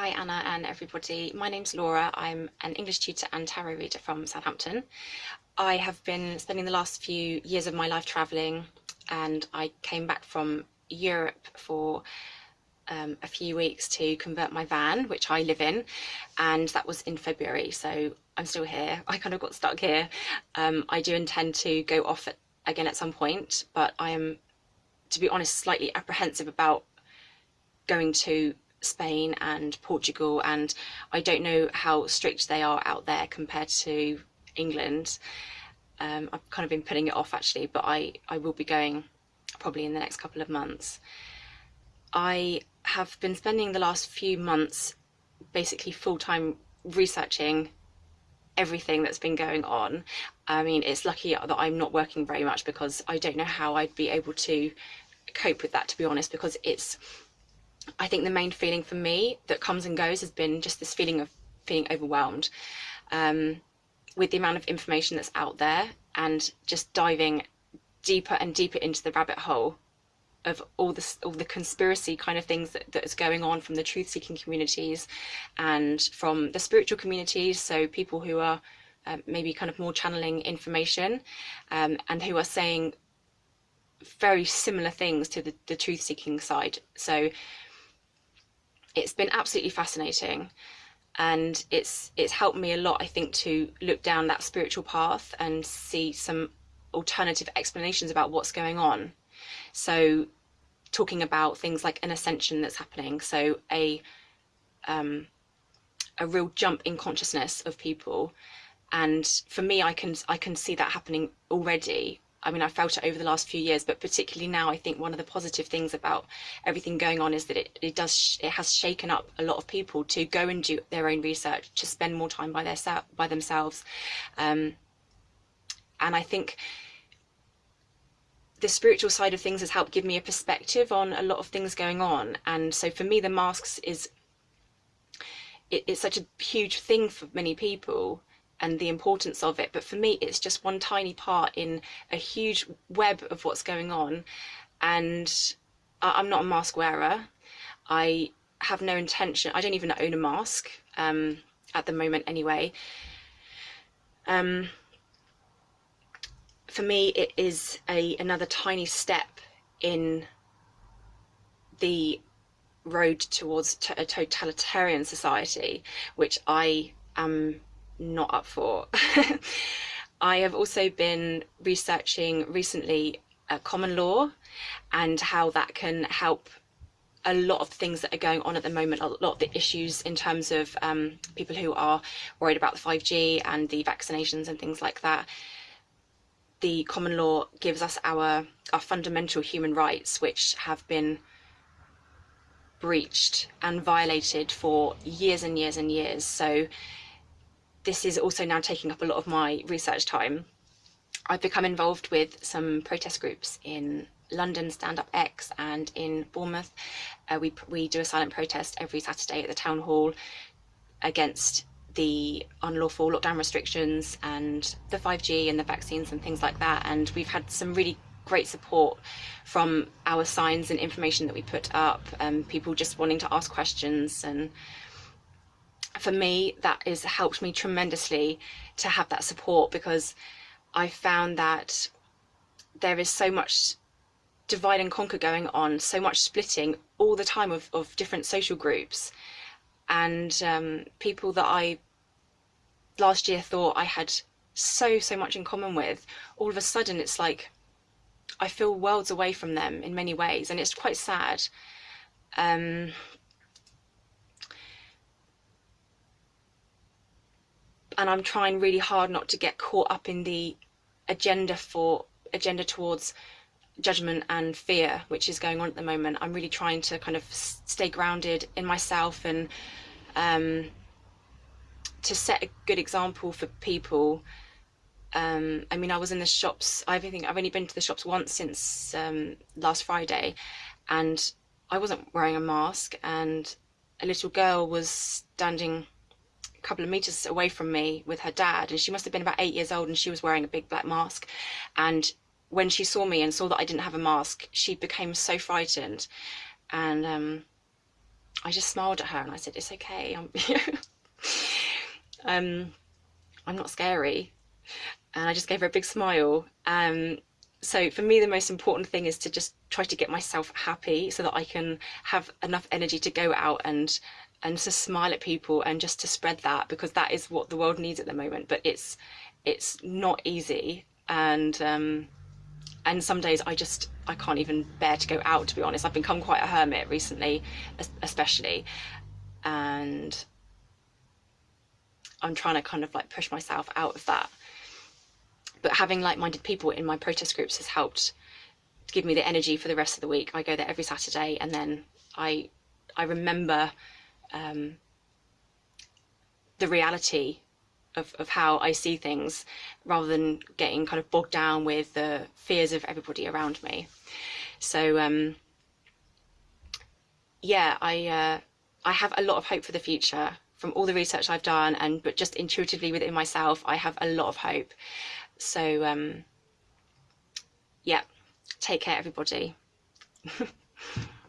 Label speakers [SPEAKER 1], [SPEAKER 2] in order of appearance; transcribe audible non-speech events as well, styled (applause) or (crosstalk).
[SPEAKER 1] Hi Anna and everybody. My name's Laura. I'm an English tutor and tarot reader from Southampton. I have been spending the last few years of my life travelling and I came back from Europe for um, a few weeks to convert my van, which I live in, and that was in February, so I'm still here. (laughs) I kind of got stuck here. Um, I do intend to go off at, again at some point, but I am, to be honest, slightly apprehensive about going to Spain and Portugal, and I don't know how strict they are out there compared to England. Um, I've kind of been putting it off actually, but I, I will be going probably in the next couple of months. I have been spending the last few months basically full-time researching everything that's been going on. I mean, it's lucky that I'm not working very much because I don't know how I'd be able to cope with that, to be honest, because it's I think the main feeling for me that comes and goes has been just this feeling of feeling overwhelmed um, with the amount of information that's out there and just diving deeper and deeper into the rabbit hole of all this all the conspiracy kind of things that, that is going on from the truth seeking communities and from the spiritual communities so people who are um, maybe kind of more channeling information um, and who are saying very similar things to the, the truth seeking side. So it's been absolutely fascinating. And it's it's helped me a lot I think to look down that spiritual path and see some alternative explanations about what's going on. So talking about things like an ascension that's happening so a um, a real jump in consciousness of people. And for me I can I can see that happening already I mean, I felt it over the last few years, but particularly now, I think one of the positive things about everything going on is that it, it does it has shaken up a lot of people to go and do their own research, to spend more time by their by themselves, um, and I think the spiritual side of things has helped give me a perspective on a lot of things going on. And so for me, the masks is it, it's such a huge thing for many people and the importance of it. But for me, it's just one tiny part in a huge web of what's going on. And I'm not a mask wearer. I have no intention, I don't even own a mask um, at the moment anyway. Um, for me, it is a another tiny step in the road towards a totalitarian society, which I am not up for. (laughs) I have also been researching recently uh, common law and how that can help a lot of things that are going on at the moment, a lot of the issues in terms of um, people who are worried about the 5G and the vaccinations and things like that. The common law gives us our, our fundamental human rights, which have been breached and violated for years and years and years. So this is also now taking up a lot of my research time. I've become involved with some protest groups in London Stand Up X and in Bournemouth. Uh, we, we do a silent protest every Saturday at the town hall against the unlawful lockdown restrictions and the 5G and the vaccines and things like that. And we've had some really great support from our signs and information that we put up, um, people just wanting to ask questions and for me, that has helped me tremendously to have that support because I found that there is so much divide and conquer going on, so much splitting all the time of, of different social groups and um, people that I last year thought I had so, so much in common with, all of a sudden it's like I feel worlds away from them in many ways and it's quite sad. Um, and I'm trying really hard not to get caught up in the agenda for agenda towards judgment and fear which is going on at the moment. I'm really trying to kind of stay grounded in myself and um, to set a good example for people. Um, I mean I was in the shops I think I've only been to the shops once since um, last Friday and I wasn't wearing a mask and a little girl was standing a couple of meters away from me with her dad and she must have been about eight years old and she was wearing a big black mask and when she saw me and saw that I didn't have a mask she became so frightened and um, I just smiled at her and I said, "It's okay. I'm, (laughs) um, I'm not scary." And I just gave her a big smile. Um, so for me, the most important thing is to just try to get myself happy so that I can have enough energy to go out and and to smile at people and just to spread that because that is what the world needs at the moment. But it's it's not easy. And um, and some days I just I can't even bear to go out to be honest. I've become quite a hermit recently especially. And I'm trying to kind of like push myself out of that. But having like-minded people in my protest groups has helped give me the energy for the rest of the week. I go there every Saturday and then I I remember um, the reality of, of how I see things rather than getting kind of bogged down with the fears of everybody around me. So um, yeah, I uh, I have a lot of hope for the future from all the research I've done and but just intuitively within myself, I have a lot of hope. So um, yeah, take care everybody. (laughs)